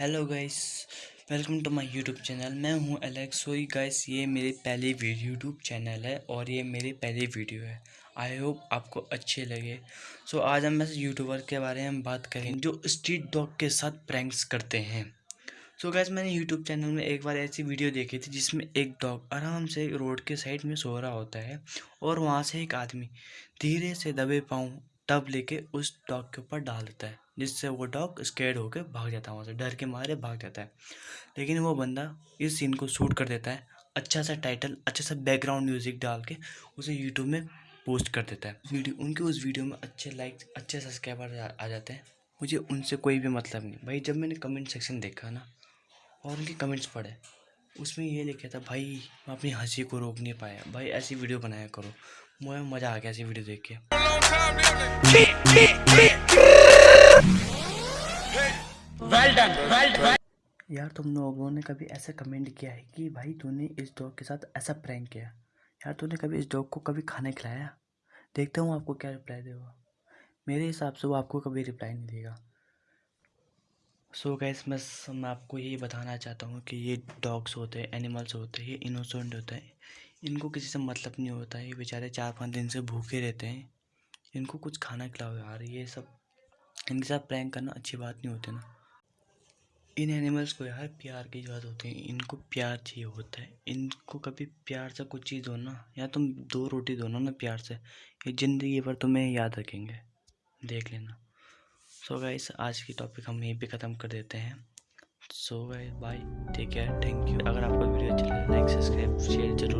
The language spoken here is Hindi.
Hello guys welcome to my YouTube channel मैं हूँ एलेक्स सॉरी गाइस ये मेरी पहली यूट्यूब चैनल है और ये मेरी पहली वीडियो है। आई होप आपको अच्छे लगे। सो so, आज हम ऐसे यूट्यूबर के बारे में बात करें जो स्ट्रीट डॉग के साथ प्रैंक्स करते हैं। सो so, गैस मैंने यूट्यूब चैनल में एक बार ऐसी वीडियो देखी थी जिसमें एक डॉग आराम से रोड के साइड में सो रहा होता है और वहाँ से एक आदमी धीरे से दबे पाँव टब लेके उस डॉग के ऊपर डाल देता है, जिससे वो डॉग स्केड होकर भाग जाता है वहाँ से, डर के मारे भाग जाता है। लेकिन वो बंदा इस सीन को शूट कर देता है अच्छा सा टाइटल अच्छा सा बैकग्राउंड म्यूज़िक डाल के उसे यूट्यूब में पोस्ट कर देता है। वीडियो उनके उस वीडियो में अच्छे लाइक अच्छे सब्सक्राइबर आ जाते हैं। मुझे उनसे कोई भी मतलब नहीं। भाई, जब मैंने कमेंट सेक्शन देखा ना, और उनके कमेंट्स पढ़े, उसमें ये लिखा था, भाई, मैं अपनी हँसी को रोक नहीं पाया। भाई, ऐसी वीडियो बनाया करो। मुझे मज़ा आ गया ऐसी वीडियो देख के। यार तुम लोगों ने कभी ऐसा कमेंट किया है कि भाई तूने इस डॉग के साथ ऐसा प्रैंक किया? यार तूने कभी इस डॉग को कभी खाना खिलाया? देखता हूँ आपको क्या रिप्लाई देगा। मेरे हिसाब से वो आपको कभी रिप्लाई नहीं देगा। सो गैस मैं मैं आपको यही बताना चाहता हूँ कि ये डॉग्स होते हैं एनिमल्स होते हैं ये इनोसेंट होते हैं। इनको किसी से मतलब नहीं होता है। ये बेचारे चार पाँच दिन से भूखे रहते हैं। इनको कुछ खाना खिलाओ यार, ये सब। इनके साथ प्रैंक करना अच्छी बात नहीं होती ना। इन एनिमल्स को यार प्यार की ज़रूरत होती है। इनको प्यार चाहिए होता है। इनको कभी प्यार से कुछ चीज़ दो ना, या तुम दो रोटी दो ना प्यार से, ये ज़िंदगी भर तुम्हें याद रखेंगे। देख लेना। सो so गाइस आज की टॉपिक हम यहीं पे ख़त्म कर देते हैं। So guys bye take care thank you अगर आपको वीडियो अच्छी लगे लाइक सब्सक्राइब शेयर ज़रूर